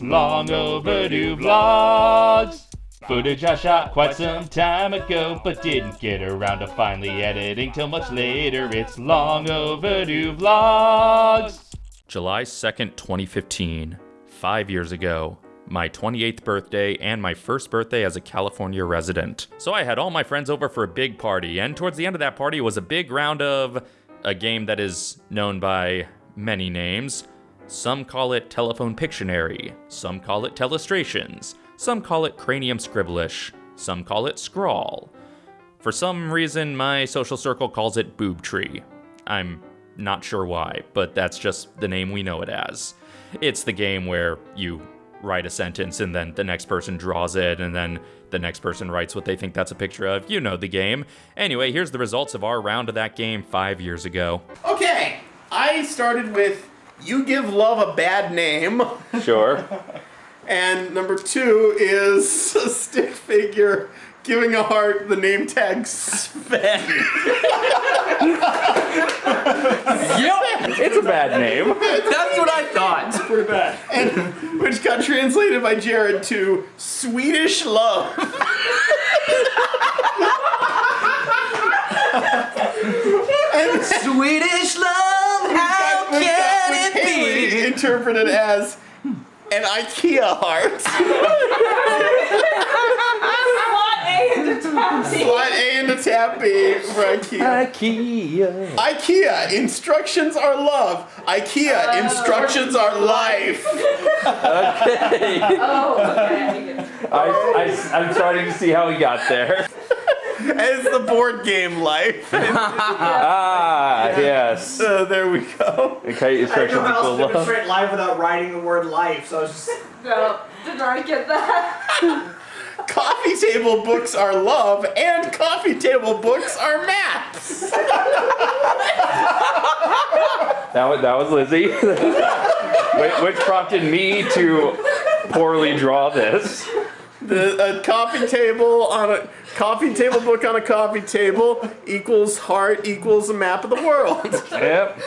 Long overdue vlogs. Footage I shot quite some time ago, but didn't get around to finally editing till much later. It's long overdue vlogs. July 2nd, 2015. Five years ago. My 28th birthday and my first birthday as a California resident. So I had all my friends over for a big party, and towards the end of that party was a big round of a game that is known by many names. Some call it Telephone Pictionary, some call it Telestrations, some call it Cranium Scribblish, some call it Scrawl. For some reason, my social circle calls it Boob Tree. I'm not sure why, but that's just the name we know it as. It's the game where you write a sentence and then the next person draws it and then the next person writes what they think that's a picture of. You know the game. Anyway, here's the results of our round of that game five years ago. Okay, I started with you give love a bad name, Sure. and number two is a stick figure giving a heart the name tag Sven. Yep, it's a bad name. that's what I thought. Pretty bad. And which got translated by Jared to Swedish love. and Swedish love, how can interpreted as an IKEA heart. Slot A into taxi. A into tab B for IKEA. IKEA. IKEA, instructions are love. IKEA, oh. instructions are life. Okay. Oh, okay. I, I, I'm starting to see how we got there. As the board game life. Ah, yes. So there we go. Okay, I didn't know how else to demonstrate live without writing the word life, so I was just. No, did I get that? Coffee table books are love, and coffee table books are maps. That was, that was Lizzie. Wh- Which prompted me to poorly draw this. The, a coffee table on a coffee table book on a coffee table equals heart equals a map of the world. Yep.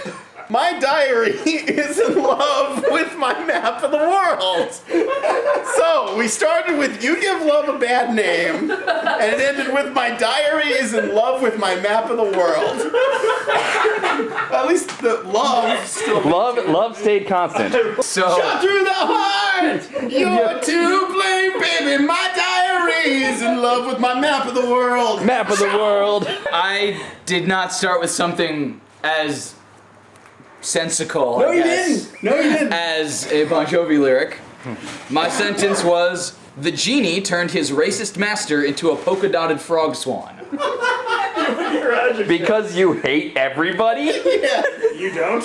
My diary is in love with my map of the world. So we started with you give love a bad name, and it ended with my diary is in love with my map of the world. At least the love still. Love, love stayed constant. So, Shot through the heart. Is in love with my map of the world. Map of the world. I did not start with something as sensical, No, I you guess, didn't. No, you didn't. as a Bon Jovi lyric. My sentence was, the genie turned his racist master into a polka dotted frog swan. Because you hate everybody? Yeah. You don't?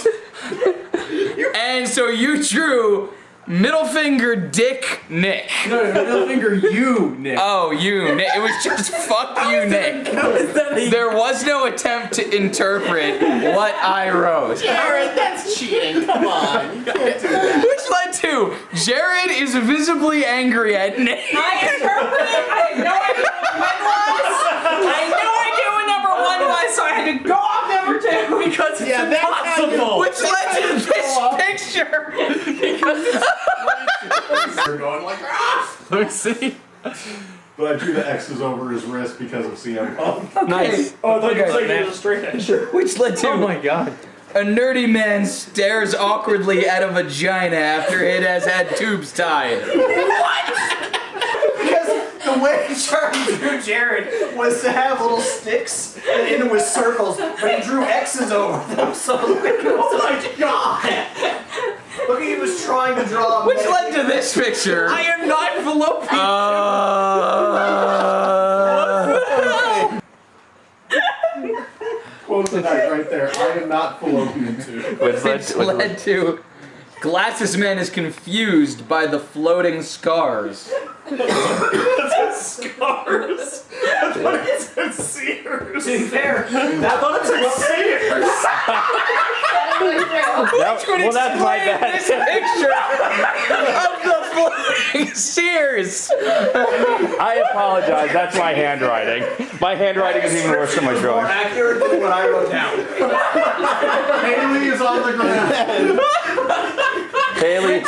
And so you drew middle finger dick Nick. No, no, middle finger you, Nick. Oh, you, Nick. It was just fuck you, Nick. There was no attempt to interpret what I wrote. Jared, that's cheating. Come on. You can't do that. Which led to Jared is visibly angry at Nick. I interpreted. I had no idea what one was. I had no idea what number one was, so I had to go off number two. Because it's Yeah, that's impossible. Which led to this picture. They're going like, ah! Let me see. But I drew the X's over his wrist because of CM Punk. Nice. Oh, I thought you Okay, were saying man. was a straight edge. Which led to Oh my god. a nerdy man stares awkwardly at a vagina after it has had tubes tied. What? because the way Charlie drew Jared was to have little sticks and into his circles, but he drew X's over them. So like, oh my god! Look, he was trying to draw. Which led to this picture. I am not fallopian. Uh, Quote of the night right there. I am not fallopian tube. Which led to, which led to Glasses Man is confused by the floating scars. Scars. I thought it said Sears. To be fair, I thought it said Sears. that, Which would well, that's my bad. this picture of the floating Sears. I apologize. That's my handwriting. My handwriting is even worse than my drawing. More drawing. accurate than what I wrote down. Haley is on the ground. Haley,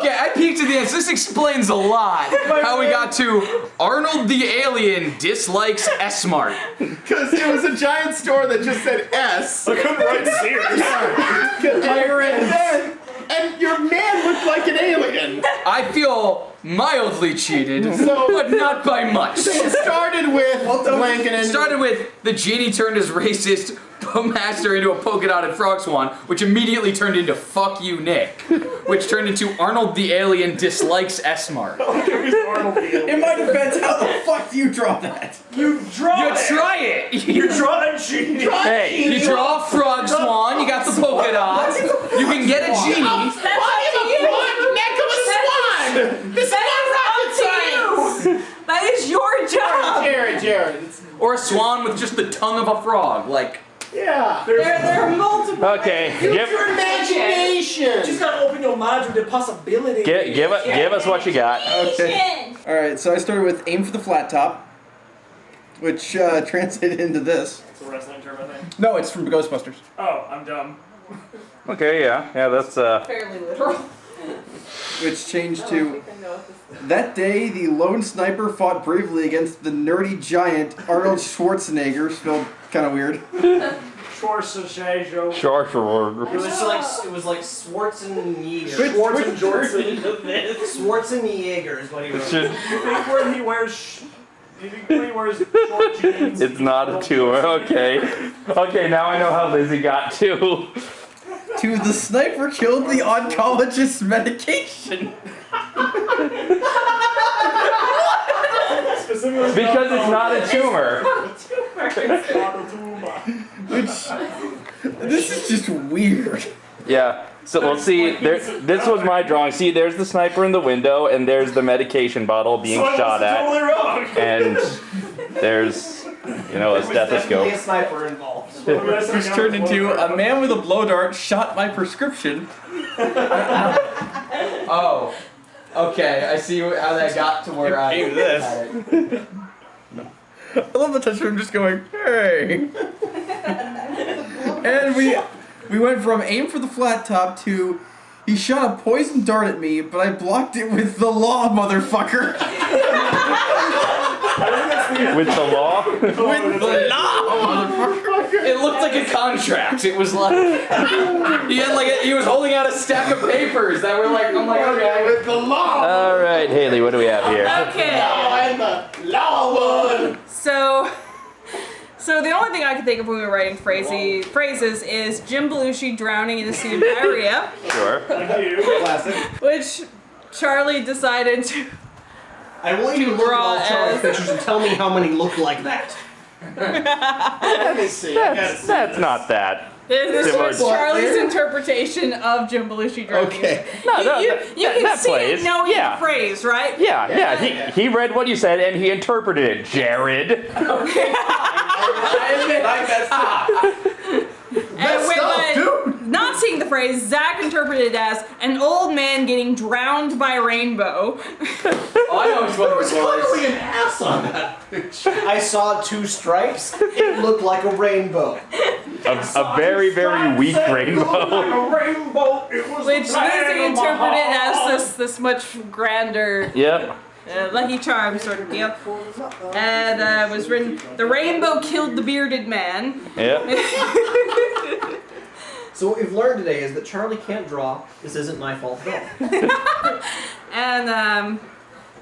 resulted this. This explains a lot. How we got to Arnold the Alien dislikes S-Mart. Because it was a giant store that just said S. I couldn't write Sears. And, and your man looked like an alien. I feel mildly cheated, So- but not by much. It started with blanking and Started with the genie turned his racist master into a polka dotted frog swan, which immediately turned into fuck you, Nick, which turned into Arnold the Alien dislikes S-Mart. In my defense, how the fuck do you draw that? You draw You it. try it. You draw a genie. Hey, You draw a frog swan, you got the polka dots, you can get a genie. That's up to you. neck of a swan. This is That is up to you. That is your job. Jared, Jared. it's- Or a swan with just the tongue of a frog, like Yeah. There, there are multiple. okay, Use give your imagination. Just gotta open your mind to the possibility. give give, it, give us what you got. Okay. All right, so I started with aim for the flat top, which uh, translated into this. It's a wrestling term, I think. No, it's from Ghostbusters. Oh, I'm dumb. Okay, yeah, yeah, that's uh. Fairly literal. Which changed to that day the lone sniper fought bravely against the nerdy giant Arnold Schwarzenegger, spelled kind of weird. Schwarzenegger. Sure, It was like it was like Schwarzenegger. Schwarzenegger. Schwarzenegger is what he was. Should- You think when he wears, sh- you think when he wears short jeans? It's not a tumor. Okay. Okay, now I know how Lizzie got to. To the sniper killed the oncologist's medication. Specifically Because it's not a tumor. Which this is just weird. Yeah. So we'll see. There, this was my drawing. See, there's the sniper in the window, and there's the medication bottle being So I shot was at, totally wrong. and there's, you know, a Definitely a stethoscope. sniper involved. Which turned into a man with a blow dart shot my prescription. Oh. Okay, I see how that got to where I Came to this. had it. I love the touch of him just going, hey. and we we went from aim for the flat top to he shot a poison dart at me, but I blocked it with the law, motherfucker. With the law. with the law, motherfucker. It looked like a contract. It was like he had like a, he was holding out a stack of papers that were like I'm like okay. With the law. All right, Haley, what do we have here? Okay. Now I'm the law one. So, so the only thing I could think of when we were writing phrasey, phrases is Jim Belushi drowning in a sea of diarrhea, Sure. Classic. which Charlie decided to. I want you to look at all Raw Charlie's pictures and tell me how many look like that. Let me see. That's, that's not that. This Similar was to- Charlie's interpretation of Jim Belushi drowning. Okay. No, You, no, you, that, you that- can that see plays. it knowing yeah. the phrase, right? Yeah, yeah. He, he read what you said and he interpreted it, Jared. I admit I messed up. And when, when not seeing the phrase, Zach interpreted as an old man getting drowned by a rainbow. Oh, I know which one it was. Clearly an ass on that I saw two stripes. It looked like a rainbow. A, a very, very weak rainbow. A rainbow. It was Which the man Lizzie of my interpreted as this this much grander Yep. uh, Lucky Charm sort of deal. And uh, was written, the rainbow killed the bearded man. Yep. So what we've learned today is that Charlie can't draw. This isn't my fault at all. And um,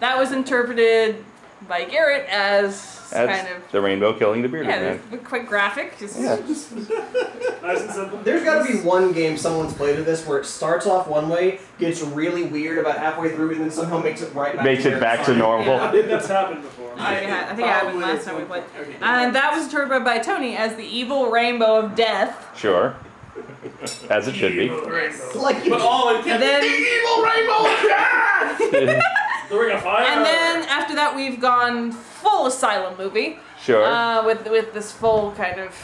that was interpreted by Garrett as That's kind of, the rainbow killing the bearded yeah, man. quite graphic. Just, Yeah. Nice and simple. There's got to be one game someone's played of this where it starts off one way, gets really weird about halfway through, and then somehow makes it right back. Makes to it back to started. normal. I think that's happened before. I think, it ha- I think it happened last time we played. Okay. And that was interpreted by Tony as the evil rainbow of death. Sure. As it should be. Rainbow. Like But all in And then, evil rainbow. the ring of fire. and then after that, we've gone full asylum movie. Sure. uh, with with this full kind of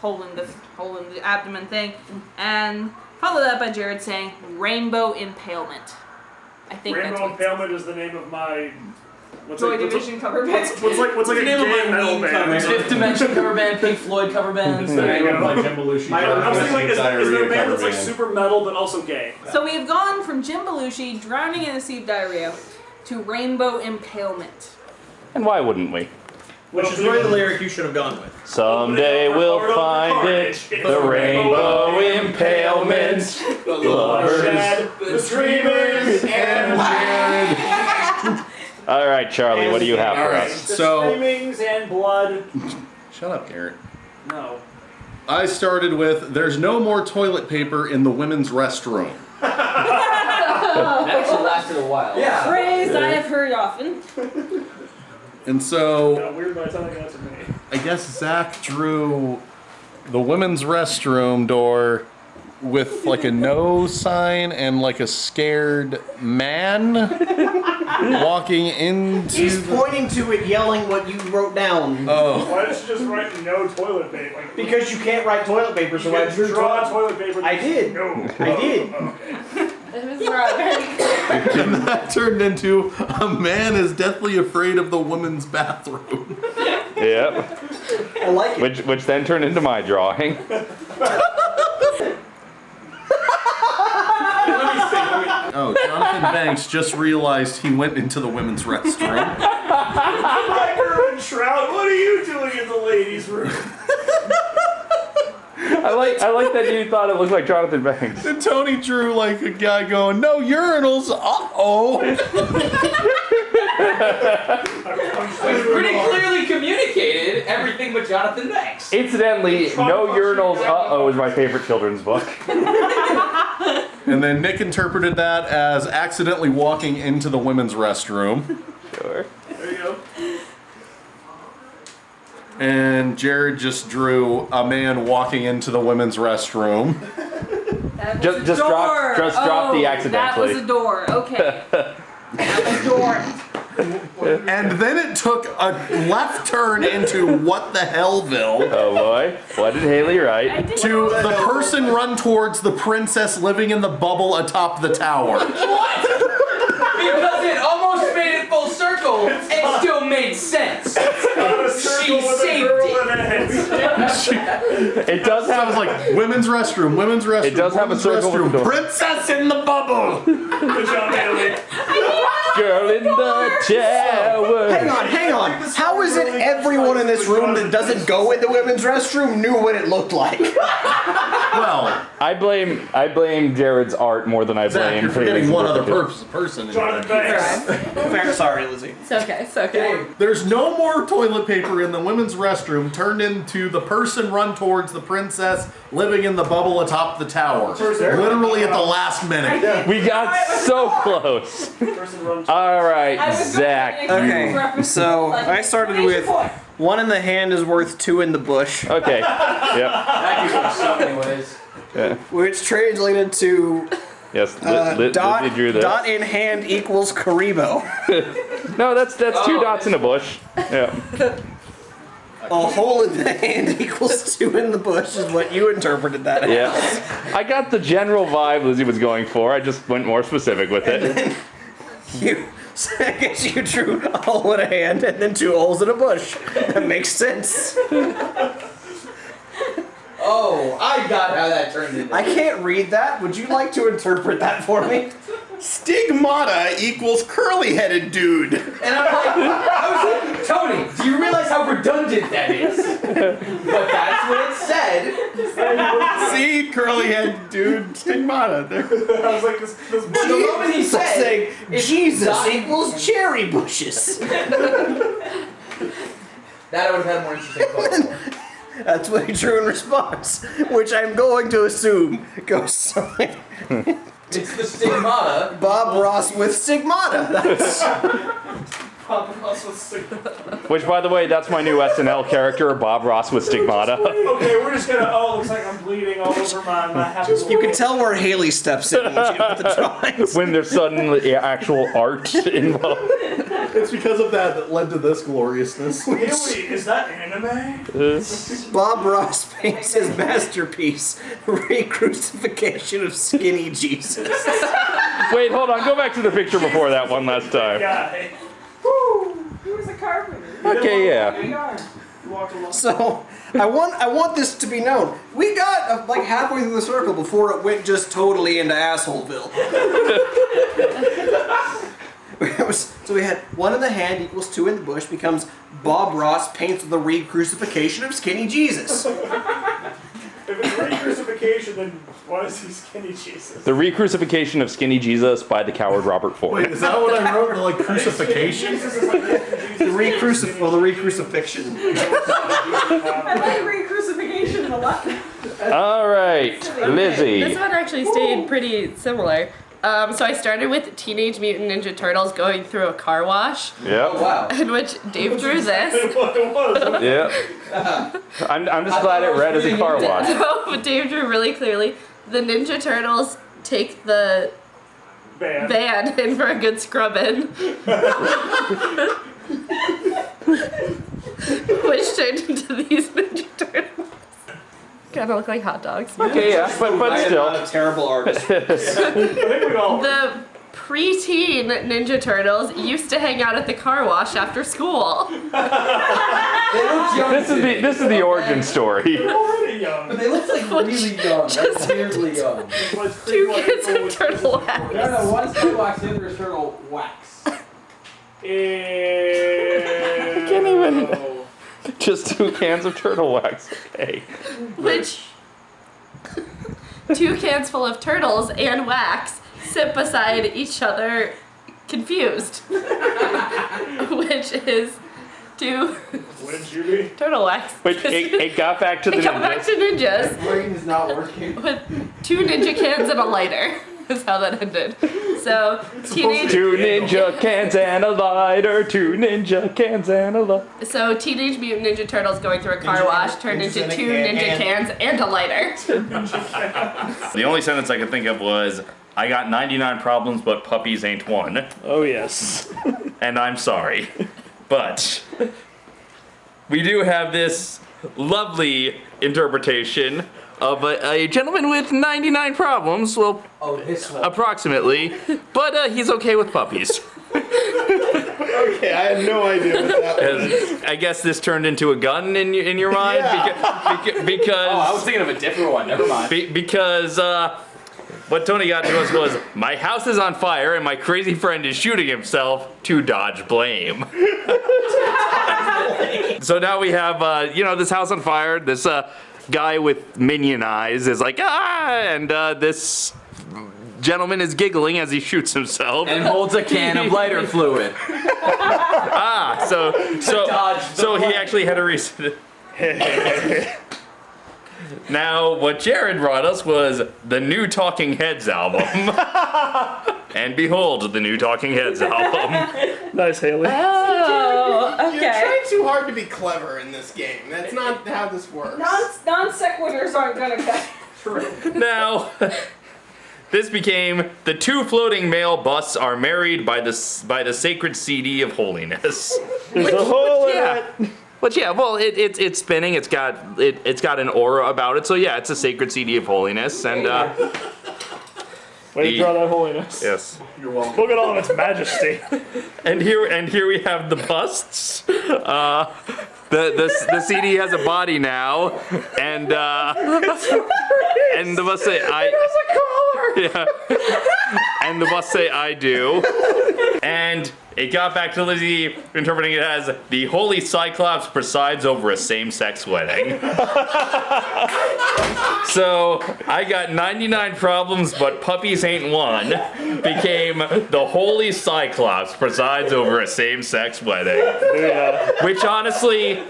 hole in the hole in the abdomen thing, and followed up by Jared saying rainbow impalement. I think Rainbow that's. Impalement is the name of my What's Joy like, what's, cover band. what's, what's like what's like a Name of gay my metal band? covers. Fifth Dimension cover band, Pink Floyd cover band. There you go. Like Jim Belushi. I, I was thinking like, is, is there a band that's like super metal but also gay? So we have gone from Jim Belushi drowning in the sea of diarrhea to Rainbow Impalement. And why wouldn't we? Which is really the lyric you should have gone with. Someday we'll find it, the rainbow impalement. The lovers. The screamers, and All right, Charlie, what do you have All for right. us? the So screamings and blood. shut up, Garrett. No. I started with there's no more toilet paper in the women's restroom. That actually lasted a while. Yeah. Phrase I have heard often. And so Got weird by telling that to me. I guess Zach drew the women's restroom door with like a no sign and like a scared man walking into He's the- pointing to it, yelling what you wrote down. Oh. Why did you just write no toilet paper? Like, Because you can't write toilet paper, so you I drew draw toilet. toilet paper. I did. No. I did. It was. And that turned into a man is deathly afraid of the woman's bathroom. Yep. I like it. Which which then turned into my drawing. Oh, Jonathan Banks just realized he went into the women's restroom. Riker and Shroud, what are you doing in the ladies' room? I like I like that you thought it looked like Jonathan Banks. And Tony drew like a guy going, no urinals, uh-oh. Which pretty clearly communicated everything but Jonathan Banks. Incidentally, No Urinals Uh Oh is my favorite children's book. And then Nick interpreted that as accidentally walking into the women's restroom. Sure. There you go. And Jared just drew a man walking into the women's restroom. That was Just- a just door. drop- just drop the Oh, accidentally. That was a door. Okay. that was a door. And then it took a left turn into what the hellville Oh boy. What did Haley write? did to the person run towards the princess living in the bubble atop the tower. what? Because it almost made it full circle, it still made sense. Not a circle with a saved it. it. It does I was have like, women's restroom, women's restroom. It does have a women's circle restroom. Princess in the bubble. Good job, Haley. Girl in the tower. Hang on, hang on. How is it everyone in this room that doesn't go in the women's restroom knew what it looked like? Well, I blame I blame Jared's art more than I Zach, blame you're forgetting one other interpretation. pers- person. in Jonathan there. Banks. Fair, sorry, Lizzie. It's okay. It's okay. There's no more toilet paper in the women's restroom turned into the person run towards the princess living in the bubble atop the tower. Literally at the last minute. We got so close. All right, I Zach. Okay, so I started with- point. One in the hand is worth two in the bush, Okay. Yep. That used to suck anyways. Yeah. which translated to Yes. Li- uh, Li- dot, Lizzie drew this. dot in hand equals Karibo. No, that's that's two Oh, dots in a bush. Yeah. A hole in the hand equals two in the bush is what you interpreted that as. Yeah. I got the general vibe Lizzie was going for. I just went more specific with it. You, so I guess you drew a hole in a hand and then two holes in a bush. That makes sense. Oh, I got how that turned into. I can't read that. Would you like to interpret that for me? Stigmata equals curly headed dude. And I'm like, I was like, Tony, do you realize how redundant that is? But that's what it said. See, curly headed dude, stigmata. There. I was like, this, this the moment he said, saying Jesus equals cherry bushes. that I would have had a more interesting. That's what he drew in response, which I'm going to assume goes something. It's the stigmata. Bob Ross with stigmata. That's Papa Ross was sick. Which, by the way, that's my new SNL character, Bob Ross with stigmata. Okay, we're just gonna. Oh, looks like I'm bleeding all over my. my half you can tell where Haley steps in when she with the drawings. when there's suddenly actual art involved. It's because of that that led to this gloriousness. Haley, is that anime? Bob Ross paints his masterpiece, Re-Crucifixion of Skinny Jesus. Wait, hold on. Go back to the picture before that one last time. Guy. Woo. He was a carpenter. Okay, yeah. There you are. You walked along. So I want I want this to be known. We got uh, like halfway through the circle before it went just totally into assholeville. It was- so we had one in the hand equals two in the bush becomes Bob Ross paints the re-crucifixion of skinny Jesus. If it's re-crucifixion, then why is he skinny Jesus? The re-crucifixion of skinny Jesus by the coward Robert Ford. Wait, is that what I wrote? Like crucifixion? Jesus is like Jesus. The re-crucif well, the re-crucifixion. I like re-crucifixion a lot. All right, Lizzie. This one actually stayed pretty similar. Um, so I started with Teenage Mutant Ninja Turtles going through a car wash, Yep. Wow. in which Dave drew this. what it was. Yep. I'm, I'm just glad it read as a car wash. So Dave drew really clearly. The Ninja Turtles take the Bad. van in for a good scrubbing. which turned into these Ninja Turtles. Kind of look like hot dogs. Okay, yeah, but, but I am still. not a terrible artist. I think we. The preteen Ninja Turtles used to hang out at the car wash after school. They look young. This is the this is the origin story. We're already young. But they look like really young. Like weirdly young. Was Two creepy kids like in turtle wax. No, no, one's turtle wax, the other is turtle wax. I can't even- oh. Just two cans of turtle wax. Okay. Which two cans full of turtles and wax sit beside each other confused. Which is two Wouldn't you be? turtle wax. Which it, it got back to the They come back ninjas. to ninjas Brain is not working. with two ninja cans and a lighter. Is how that ended. So teenage Two ninja cans and a lighter. Two ninja cans and a lighter. so teenage mutant ninja turtles going through a car Ninja- wash turned into two can- ninja and- cans and a lighter. The only sentence I could think of was, "I got 99 problems, but puppies ain't one." Oh yes. and I'm sorry. But we do have this lovely interpretation of a, a gentleman with 99 problems, well, Oh, this one. approximately, but uh, he's okay with puppies. Okay, I had no idea what that was. I guess this turned into a gun in your, in your mind Yeah. Beca- beca- because Oh, I was thinking of a different one. Never mind. be- because uh, what Tony got to us was my house is on fire and my crazy friend is shooting himself to dodge blame. so now we have uh, you know this house on fire. This uh, guy with minion eyes is like ah, and uh, this gentleman is giggling as he shoots himself. And holds a can of lighter fluid. ah, so so dodge the so he actually had a reason. Now, what Jared brought us was the new Talking Heads album. and behold, the new Talking Heads album. Nice, Haley. Oh, You're trying too hard to be clever in this game. That's not how this works. Non non sequiturs aren't gonna cut. True. now, this became the two floating male busts are married by the by the sacred CD of holiness. There's a hole in Yeah. it. But yeah, well, it, it, it's spinning. It's got it, it's got an aura about it. So yeah, it's a sacred CD of holiness. And uh, Way to The- draw that holiness. yes, You're welcome. Look at all of its majesty. and here and here we have the busts. Uh, the, the the CD has a body now, and uh, and the bust say I. It has a collar. Yeah. and the bus say I do. And it got back to Lizzie interpreting it as the holy cyclops presides over a same-sex wedding. so I got 99 problems, but puppies ain't one. Became the holy cyclops presides over a same-sex wedding. Yeah. Which honestly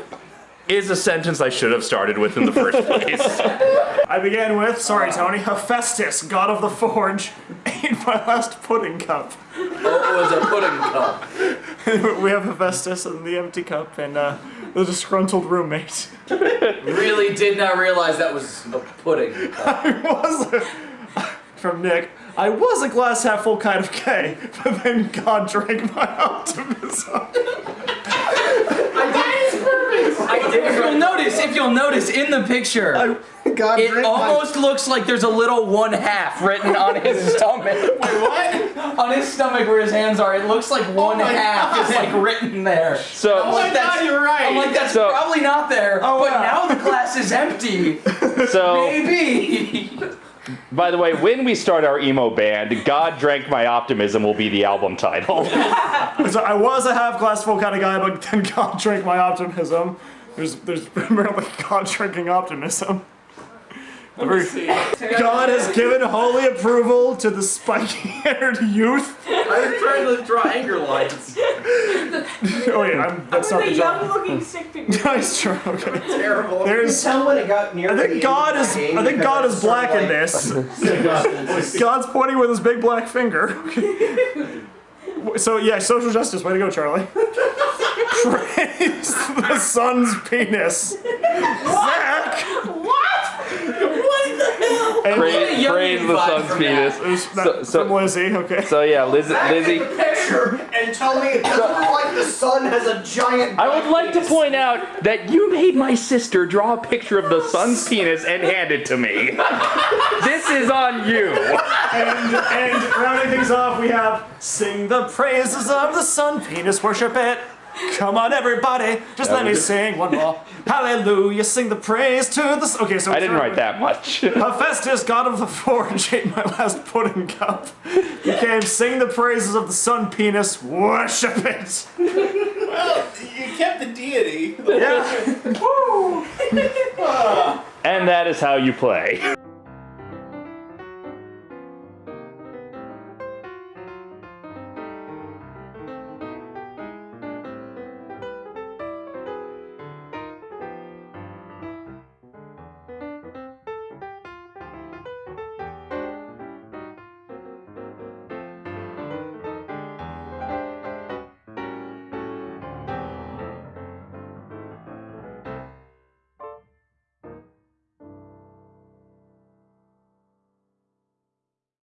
is a sentence I should have started with in the first place. I began with, sorry Tony, Hephaestus, god of the forge, ate my last pudding cup. Oh, it was a pudding cup. we have Hephaestus and the empty cup and uh, the disgruntled roommate. Really did not realize that was a pudding cup. I was from Nick. I was a glass half full kind of gay, but then God drank my optimism. I did. If you'll notice, if you'll notice in the picture, God It drink my- almost looks like there's a little one half written on his stomach. Wait, what? On his stomach where his hands are, it looks like oh one my half is like written there. So, Oh my That's- god, you're right. I'm like, that's So- probably not there. Oh, but wow. now the glass is empty. so Maybe. by the way, when we start our emo band, "God Drank My Optimism" will be the album title. So I was a half glass full kind of guy, but then God drank my optimism. There's there's primarily God drinking optimism. The very- God has given holy approval to the spiky-haired youth. I'm trying to draw anger lines. Oh wait, I'm, that's not the a young job. looking stick figure. Nice try. Okay. Terrible. There's- You can tell when it got near I think God is I think God is sort black in this. God's pointing with his big black finger. So yeah, social justice. Way to go, Charlie. Praise the sun's penis. Zach. And praise, young praise the vibe sun's from penis. There's that So- so- from Lizzie. Okay. So yeah, Liz, Lizzie. picture and tell me it doesn't look like the sun has a giant. I would like to point out that you made my sister draw a picture of the sun's penis and hand it to me. This is on you. And and rounding things off, we have sing the praises of the sun, penis worship it. Come on, everybody, just let me sing one more. Hallelujah, sing the praise to the. Okay, so I didn't write that much. Hephaestus, god of the forge, ate my last pudding cup. Became sing the praises of the sun, penis, worship it. Well, you kept the deity. Yeah. And that is how you play.